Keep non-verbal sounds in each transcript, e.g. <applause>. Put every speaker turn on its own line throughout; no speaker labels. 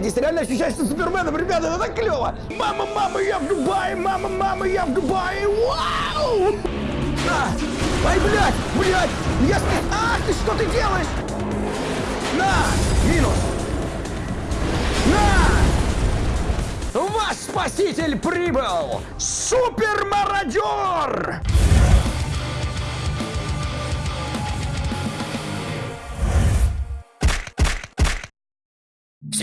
Блядь, здесь реально ощущаешься Суперменом, ребята, это так клево. Мама, мама, я в Дубае, мама, мама, я в Дубае, вау! На! Ай, блядь, блядь, я. А, ты что ты делаешь? На! Минус! На! Ваш спаситель прибыл! Супер-мародер!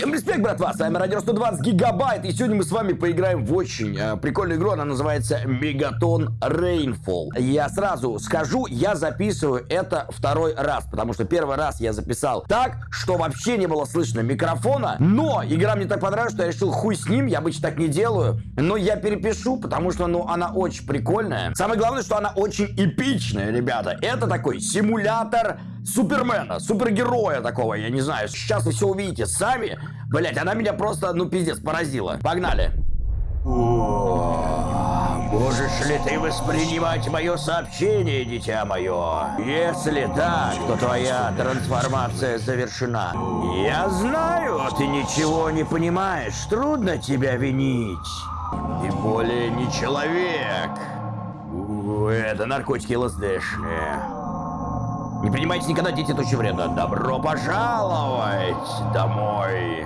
Всем респект, братва! С вами Радио 120 Гигабайт, и сегодня мы с вами поиграем в очень э, прикольную игру, она называется Мегатон Rainfall. Я сразу скажу, я записываю это второй раз, потому что первый раз я записал так, что вообще не было слышно микрофона, но игра мне так понравилась, что я решил хуй с ним, я обычно так не делаю, но я перепишу, потому что, ну, она очень прикольная. Самое главное, что она очень эпичная, ребята. Это такой симулятор Супермена, супергероя такого, я не знаю. Сейчас вы все увидите сами. Блять, она меня просто, ну, пиздец, поразила. Погнали. Можешь ли ты воспринимать мое сообщение, дитя мое? Если так, то твоя трансформация завершена. Я знаю, ты ничего не понимаешь. Трудно тебя винить. Ты более не человек. Это наркотики ЛСДшные. Не принимайте никогда, дети, очень вредно. Добро пожаловать домой.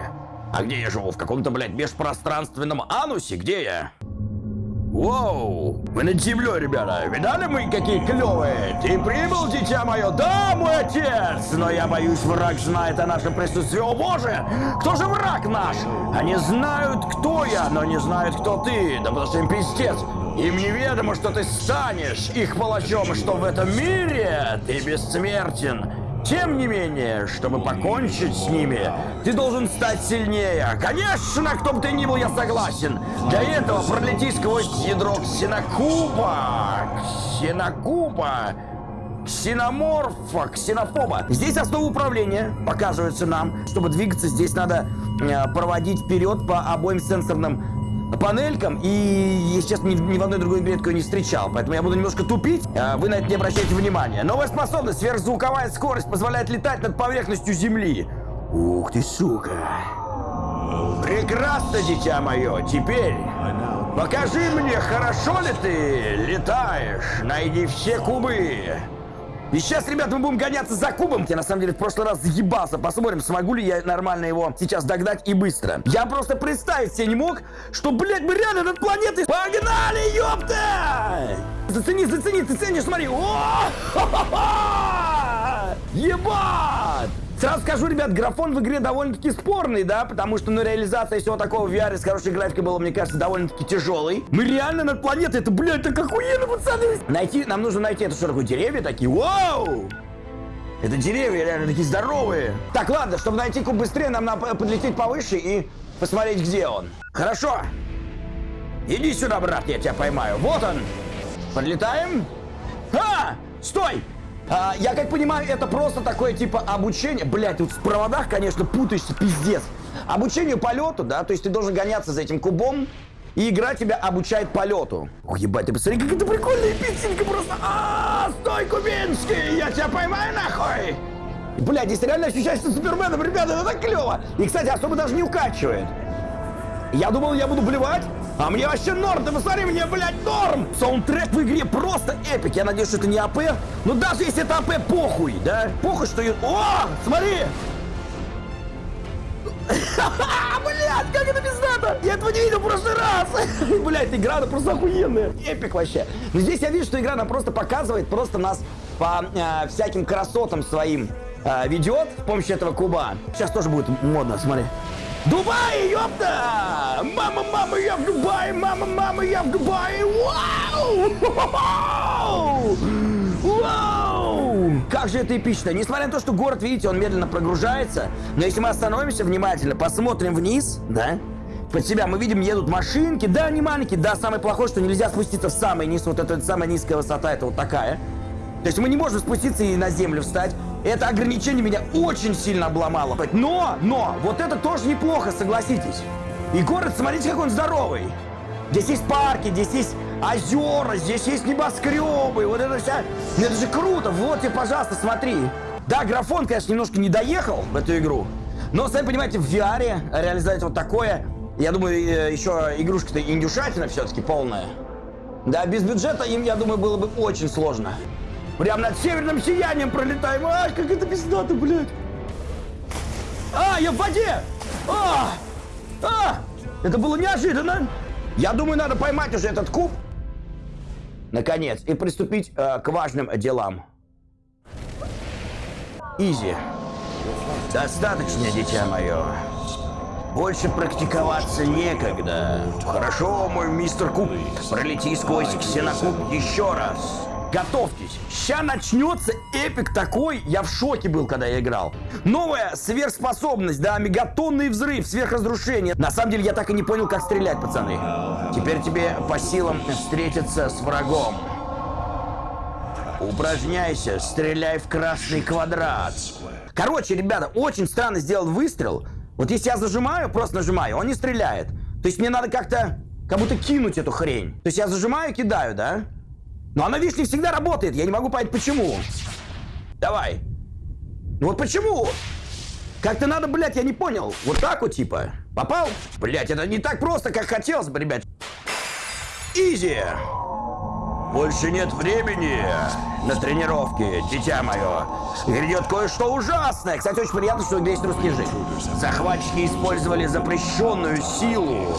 А где я живу? В каком-то, блядь, межпространственном анусе? Где я? Воу! Вы над землей, ребята! Видали мы, какие клевые? Ты прибыл, дитя мое? Да, мой отец! Но я боюсь, враг знает о нашем присутствии. О боже! Кто же враг наш? Они знают, кто я, но не знают, кто ты. Да потому что им пиздец. Им неведомо, что ты станешь их палачом, что в этом мире ты бессмертен. Тем не менее, чтобы покончить с ними, ты должен стать сильнее. Конечно, кто бы ты ни был, я согласен. Для этого пролети сквозь ядро ксенокуба. Ксенокуба. Ксеноморфа, ксенофоба. Здесь основа управления показывается нам. Чтобы двигаться, здесь надо э, проводить вперед по обоим сенсорным панелькам, и, честно, ни, ни в одной другой игре такое не встречал, поэтому я буду немножко тупить, а вы на это не обращайте внимания. Новая способность, сверхзвуковая скорость, позволяет летать над поверхностью Земли. Ух ты, сука. Прекрасно, дитя мое, теперь покажи мне, хорошо ли ты летаешь, найди все кубы. И сейчас, ребят, мы будем гоняться за кубом. Я, на самом деле, в прошлый раз заебался. Посмотрим, смогу ли я нормально его сейчас догнать и быстро. Я просто представить себе не мог, что, блядь, мы реально над планетой... Погнали, ёпта! Зацени, зацени, ты ценишь, смотри. О! <laughs> Ебать! Сразу скажу, ребят, графон в игре довольно-таки спорный, да, потому что, ну, реализация всего такого в VR с хорошей графикой было, мне кажется, довольно-таки тяжелой. Мы реально над планетой, это, блядь, так охуенно, пацаны! Найти, нам нужно найти, что такое, деревья такие? Вау! Это деревья реально такие здоровые. Так, ладно, чтобы найти куб быстрее, нам надо подлететь повыше и посмотреть, где он. Хорошо. Иди сюда, брат, я тебя поймаю. Вот он. Подлетаем. А! Стой! А, я как понимаю, это просто такое типа обучение. Блять, тут в проводах, конечно, путаешься, пиздец. Обучению полету, да, то есть ты должен гоняться за этим кубом, и игра тебя обучает полету. Ох, ебать, ты посмотри, как это прикольно и песенка просто. А, стой, Кубинский, я тебя поймаю нахуй. Блядь, здесь реально ощущаешься Суперменом, ребята, это так клево. И, кстати, особо даже не укачивает. Я думал, я буду блевать, а мне вообще норм, ты посмотри, мне, блядь, норм! Саундтрек в игре просто epic. Я надеюсь, что это не АП. Но даже если это АП, похуй, да? Похуй, что... О, смотри! <laughs> Блядь, как это пиздато! Я этого не видел в прошлый раз! <laughs> Блядь, игра, она просто охуенная. Epic вообще. Но здесь я вижу, что игра, она просто показывает, просто нас по э, всяким красотам своим э, ведет с помощью этого куба. Сейчас тоже будет модно, смотри. Дубай, ёпта! Мама, мама, я в Дубае! Мама, мама, я в Дубае! Вау! Вау! Как же это эпично! Несмотря на то, что город, видите, он медленно прогружается, но если мы остановимся внимательно, посмотрим вниз, да, под себя мы видим, едут машинки, да, не маленькие, да, самое плохое, что нельзя спуститься в самый низ, вот эта самая низкая высота, это вот такая. То есть мы не можем спуститься и на землю встать. Это ограничение меня очень сильно обломало. Но, но, вот это тоже неплохо, согласитесь. И город, смотрите, как он здоровый. Здесь есть парки, здесь есть озера, здесь есть небоскребы. Вот это вся... Ну, это же круто. Вот тебе, пожалуйста, смотри. Да, графон, конечно, немножко не доехал в эту игру.
Но, сами понимаете, в VR реализовать вот такое, я думаю, э, еще игрушка-то индюшатина все-таки полная. Да, без бюджета им, я думаю, было бы очень сложно. Прям над северным сиянием пролетаем. Ай, как это пиздато, блядь. А, я в воде! А! А! Это было неожиданно. Я думаю, надо поймать уже этот куб. Наконец. И приступить э, к важным делам. Изи. Достаточно, дитя мое. Больше практиковаться некогда. Хорошо, мой мистер Куб. Пролети сквозь ксенокуб еще раз. Готовьтесь. Сейчас начнется эпик такой. Я в шоке был, когда я играл. Новая сверхспособность, да, мегатонный взрыв, сверхразрушение. На самом деле, я так и не понял, как стрелять, пацаны. Теперь тебе по силам встретиться с врагом. Упражняйся, стреляй в красный квадрат. Короче, ребята, очень странно сделал выстрел. Вот если я зажимаю, просто нажимаю, он не стреляет. То есть мне надо как-то, как будто кинуть эту хрень. То есть я зажимаю, кидаю, да? Но она, видишь, не всегда работает. Я не могу понять, почему. Давай. Ну вот почему? Как-то надо, блядь, я не понял. Вот так вот, типа. Попал? Блядь, это не так просто, как хотелось бы, ребят. Изи. Больше нет времени на тренировки, дитя мое. Грядет кое-что ужасное. Кстати, очень приятно, что здесь русский язык. Захватчики использовали запрещенную силу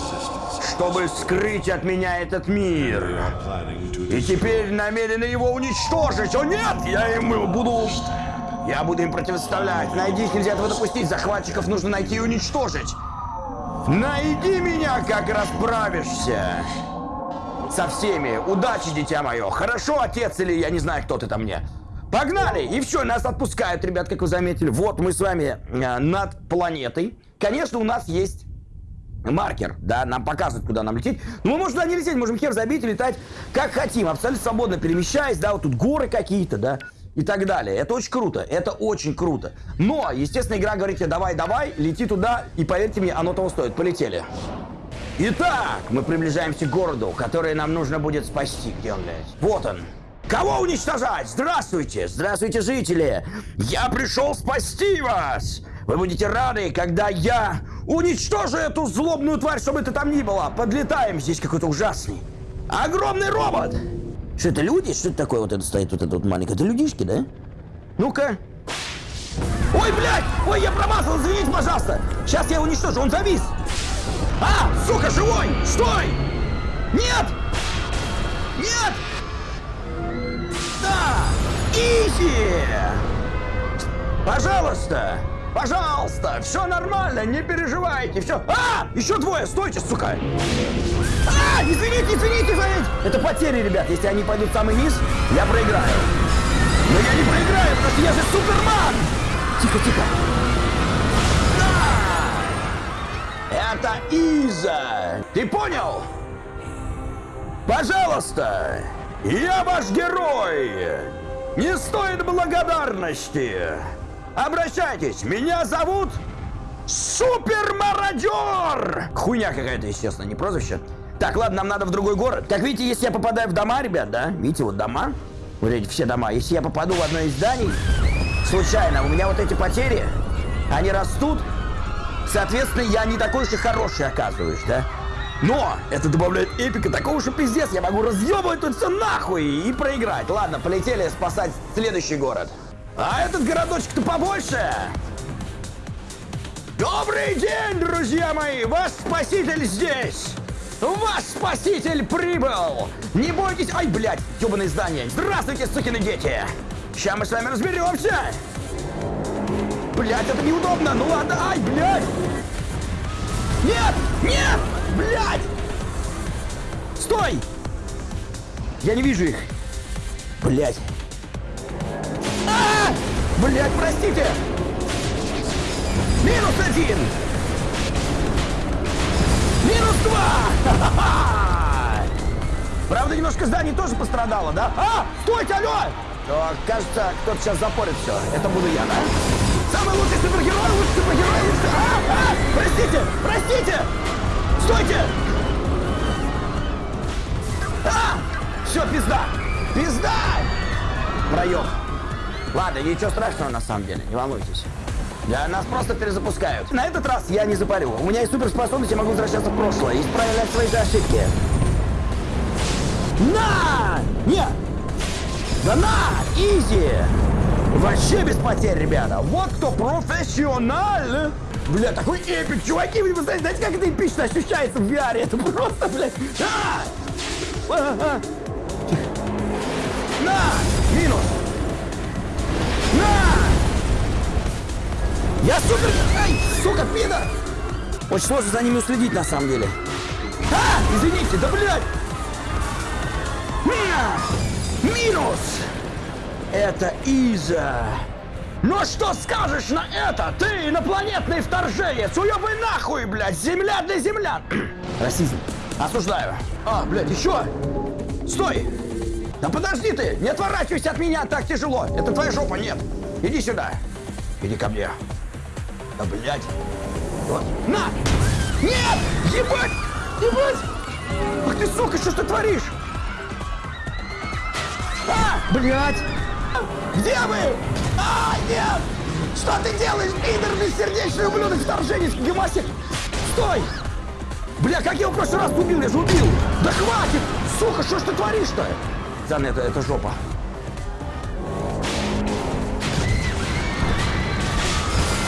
чтобы скрыть от меня этот мир. И теперь намерены его уничтожить. О нет, я им буду... Я буду им противоставлять. Найди их, нельзя этого допустить. Захватчиков нужно найти и уничтожить. Найди меня, как расправишься. Со всеми. Удачи, дитя мое. Хорошо, отец или я не знаю, кто ты там мне. Погнали! И все, нас отпускают, ребят, как вы заметили. Вот мы с вами э, над планетой. Конечно, у нас есть маркер, да, нам показывает, куда нам лететь. Но мы можем туда не лететь, можем хер забить и летать как хотим, абсолютно свободно перемещаясь, да, вот тут горы какие-то, да, и так далее. Это очень круто, это очень круто. Но, естественно, игра говорит тебе, давай, давай, лети туда, и поверьте мне, оно того стоит. Полетели. Итак, мы приближаемся к городу, который нам нужно будет спасти. Где он, блядь? Вот он. Кого уничтожать? Здравствуйте! Здравствуйте, жители! Я пришел спасти вас! Вы будете рады, когда я уничтожу эту злобную тварь, чтобы это там ни было. Подлетаем, здесь какой-то ужасный. Огромный робот! Что это люди? Что это такое вот это стоит, вот это вот маленькое? Это людишки, да? Ну-ка. Ой, блядь! Ой, я промазал, извините, пожалуйста! Сейчас я уничтожу, он завис! А, сука, живой! Стой! Нет! Нет! Да! Изи! Пожалуйста! Пожалуйста, все нормально, не переживайте, все. А, еще двое, стойте, сука. А, извините, извините, извините. Это потери, ребят. Если они пойдут в самый низ, я проиграю. Но я не проиграю, потому что я же Суперман. Тихо, тихо. Да! Это Иза. Ты понял? Пожалуйста, я ваш герой. Не стоит благодарности. Обращайтесь, меня зовут Супермародер! Хуйня какая-то, естественно, не прозвище. Так, ладно, нам надо в другой город. Как видите, если я попадаю в дома, ребят, да? Видите, вот дома. Вот эти все дома. Если я попаду в одно из зданий, случайно, у меня вот эти потери, они растут. Соответственно, я не такой уж и хороший оказываюсь, да? Но это добавляет эпика такого, что пиздец, я могу разъебывать тут все нахуй и проиграть. Ладно, полетели спасать следующий город. А этот городочек-то побольше! Добрый день, друзья мои! Ваш спаситель здесь! Ваш спаситель прибыл! Не бойтесь... Ай, блядь, ёбаное здание! Здравствуйте, сукины дети! Сейчас мы с вами разберемся! Блядь, это неудобно! Ну ладно, ай, блядь! Нет! Нет! Блядь! Стой! Я не вижу их! Блядь! А! Блять, простите! Минус один! Минус два! <laughs> Правда, немножко здание тоже пострадало, да? А! Стойте, алло! То, кажется, кто-то сейчас запорит все. Это буду я, да? Самый лучший супергерой, лучший супергерой, лучший... А! А! Простите! Простите! Стойте! А! Все, пизда! Пизда! Проем. Ладно, ничего страшного на самом деле, не волнуйтесь. Да, нас просто перезапускают. На этот раз я не запарю. У меня есть суперспособность, я могу возвращаться в прошлое и исправлять свои ошибки. На! Нет! Да на! Изи! Вообще без потерь, ребята. Вот кто профессионал. Бля, такой эпик, чуваки, вы знаете, знаете, как это эпично ощущается в VR? Это просто, блядь. А! А, а. Тихо. На! Минус! Я супер... Ай, сука, пидор! Очень сложно за ними уследить, на самом деле. А! Извините, да блядь! На! Минус! Это Иза. Ну что скажешь на это, ты инопланетный вторженец? Уебай нахуй, блядь, земля для землян. <clears throat> Расизм. Осуждаю. А, блядь, еще? Стой! Да подожди ты! Не отворачивайся от меня, так тяжело. Это твоя жопа, нет. Иди сюда. Иди ко мне. Да, блядь. Вот. На! Нет! Ебать! Ебать! Ах ты, сука, что ж ты творишь? А, блядь! Где вы? А, нет! Что ты делаешь, пидор, бессердечный ублюдок, вторженец, гемасик? Стой! Бля, как я его в прошлый раз убил? Я же убил! Да хватит! Сука, что ж ты творишь-то? Зан, это, это жопа.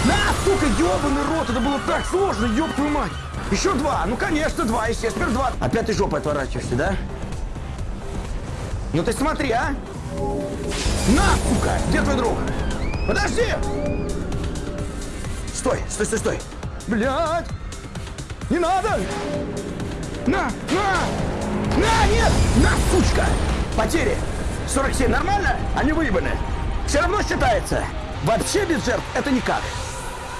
На, сука, ебаный рот, это было так сложно, ёб твою мать. Еще два, ну конечно, два, естественно, два. Опять ты жопой отворачиваешься, да? Ну ты смотри, а! На, сука! Где твой друг? Подожди! Стой, стой, стой, стой! Блядь! Не надо! На, на! На, нет! На, сучка! Потери! 47 нормально? Они выебаны. Все равно считается. Вообще без жертв это никак.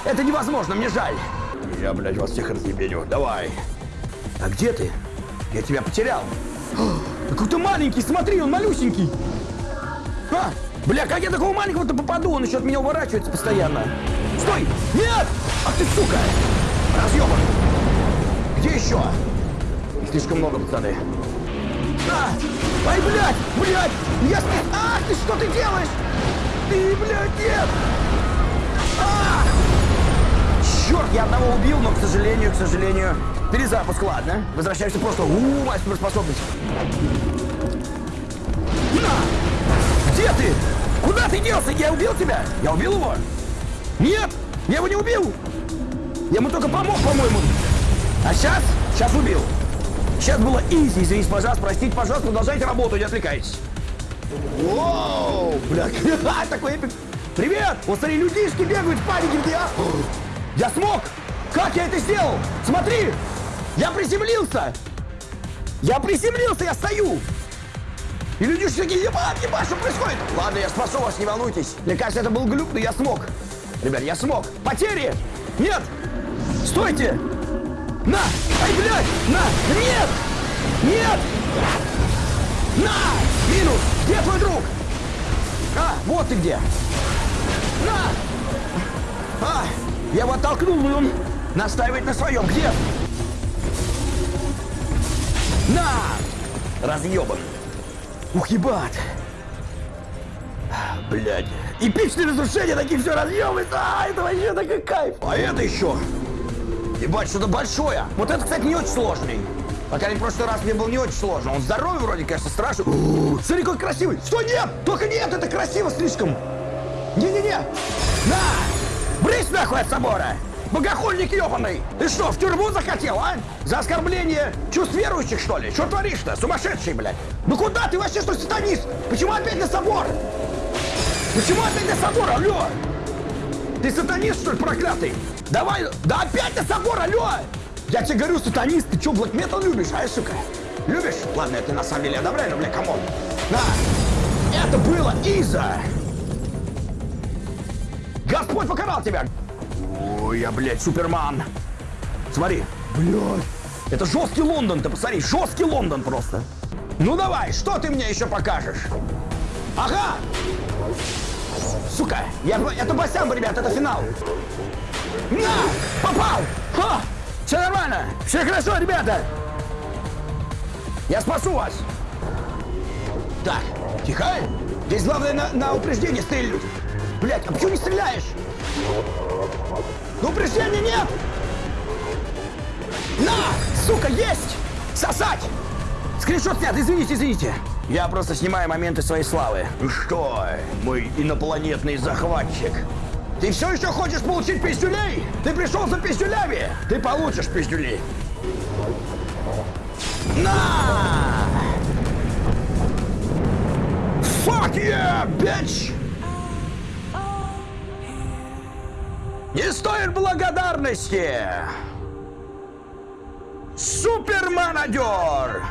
Это невозможно, мне жаль. Я, блядь, вас всех разъебеню. Давай. А где ты? Я тебя потерял. Какой-то маленький, смотри, он малюсенький. А, бля, как я такого маленького-то попаду? Он еще от меня уворачивается постоянно. Стой! Нет! Ах ты, сука! Разъебан! Где еще? Слишком много, пацаны. А! Ай, блядь! Блядь! Я... Ах, ты что ты делаешь? Ты, блядь, нет! Я одного убил, но, к сожалению, к сожалению... Перезапуск, ладно. Возвращаемся в прошлое. У, моя суперспособность. На! Где ты? Куда ты делся? Я убил тебя? Я убил его? Нет! Я его не убил! Я ему только помог, по-моему. А сейчас? Сейчас убил. Сейчас было изи. Извините, пожалуйста, простите, пожалуйста, продолжайте работу, не отвлекайтесь. Воу, бля, <laughs> такой эпик. Привет! Вот смотри, людишки бегают в панике, где я... Я смог! Как я это сделал? Смотри! Я приземлился! Я приземлился, я стою! И людишки такие, ебать, ебать, что происходит? Ладно, я спасу вас, не волнуйтесь. Мне кажется, это был глюк, но я смог. Ребят, я смог. Потери! Нет! Стойте! На! Ай, блядь! На! Нет! Нет! На! Минус! Где твой друг? А, вот ты где! На! А, я его оттолкнул, и он настаивает на своем. Где? На! Разъебан. Ух, ебать. Блядь. Эпичные разрушения, такие все разъебывается. А, это вообще такой кайф. А это еще. Ебать, что-то большое. Вот это, кстати, не очень сложный. Пока в прошлый раз мне был не очень сложно. Он здоровый вроде, конечно, страшный. О, Смотри, какой красивый. Что, нет? Только нет, это красиво слишком. Не-не-не. На! Брысь нахуй от собора! Богохульник ебаный! Ты что, в тюрьму захотел, а? За оскорбление чувств верующих, что ли? Что творишь-то? Сумасшедший, блядь! Ну куда ты вообще, что сатанист? Почему опять на собор? Почему опять на собор, алло? Ты сатанист, что ли, проклятый? Давай, да опять на собор, алло! Я тебе говорю, сатанист, ты что, блэк метал любишь, а, сука? Любишь? Ладно, это на самом деле одобряю, но, бля, come on. На! Это было easy! Господь покарал тебя! Ой, я, блядь, Суперман! Смотри, блядь! Это жесткий Лондон, ты посмотри, жесткий Лондон просто! Ну давай, что ты мне еще покажешь? Ага! Сука, я, это Басямба, ребят, это финал! На! Попал! Ха! Все нормально! Все хорошо, ребята! Я спасу вас! Так, тихо! Здесь главное на, на упреждение стрельнуть! Блять, а почему не стреляешь? Ну, упреждения нет! На! Сука, есть! Сосать! Скриншот снят, извините, извините. Я просто снимаю моменты своей славы. Ну что, мой инопланетный захватчик? Ты все еще хочешь получить пиздюлей? Ты пришел за пиздюлями? Ты получишь пиздюлей. На! Fuck yeah, bitch! Не стоит благодарности! Суперманадер!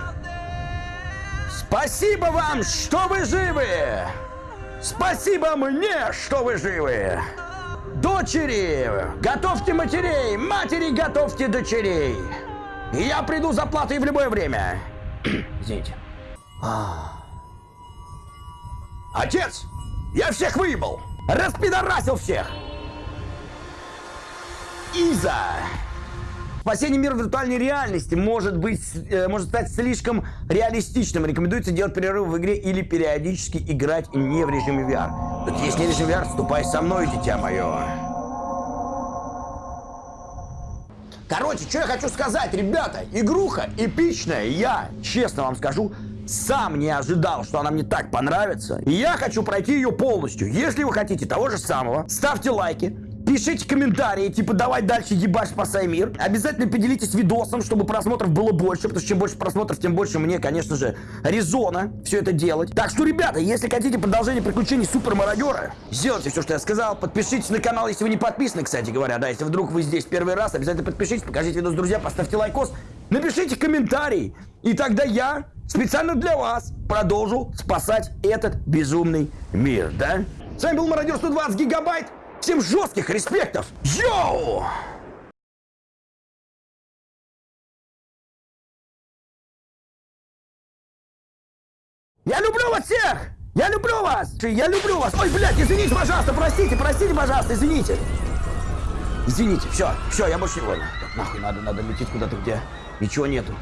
Спасибо вам, что вы живы! Спасибо мне, что вы живы! Дочери, готовьте матерей! Матери, готовьте дочерей! Я приду за платой в любое время. <clears throat> Извините. А. Отец, я всех выебал! Распидорасил всех! Иза! Спасение мира в виртуальной реальности может быть, э, может стать слишком реалистичным. Рекомендуется делать перерыв в игре или периодически играть не в режиме VR. Тут есть не режим VR, ступай со мной, дитя мое. Короче, что я хочу сказать, ребята, игруха эпичная, я, честно вам скажу, сам не ожидал, что она мне так понравится. И я хочу пройти ее полностью. Если вы хотите того же самого, ставьте лайки, Пишите комментарии, типа давай дальше ебашь спасай мир. Обязательно поделитесь видосом, чтобы просмотров было больше, потому что чем больше просмотров, тем больше мне, конечно же, резона все это делать. Так что, ребята, если хотите продолжение приключений супер мародера, сделайте все, что я сказал. Подпишитесь на канал, если вы не подписаны, кстати говоря, да, если вдруг вы здесь первый раз, обязательно подпишитесь, покажите видос друзья, поставьте лайкос, напишите комментарий, и тогда я специально для вас продолжу спасать этот безумный мир, да? С вами был Мародер 120 гигабайт. Всем жестких респектов! Йоу! Я люблю вас всех! Я люблю вас! Я люблю вас! Ой, блядь, извините, пожалуйста, простите, простите, пожалуйста, извините! Извините, все, все, я больше не... Ладно, нахуй надо, надо лететь куда-то, где ничего нету.